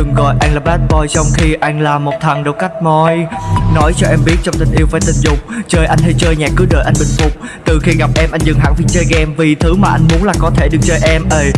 Đừng gọi anh là bad boy trong khi anh là một thằng đâu cách môi. Nói cho em biết trong tình yêu phải tình dục, Chơi anh hay chơi nhạc cứ đợi anh bình phục. Từ khi gặp em, anh dừng hẳn việc chơi game Vì thứ mà anh muốn là có thể được chơi em ơi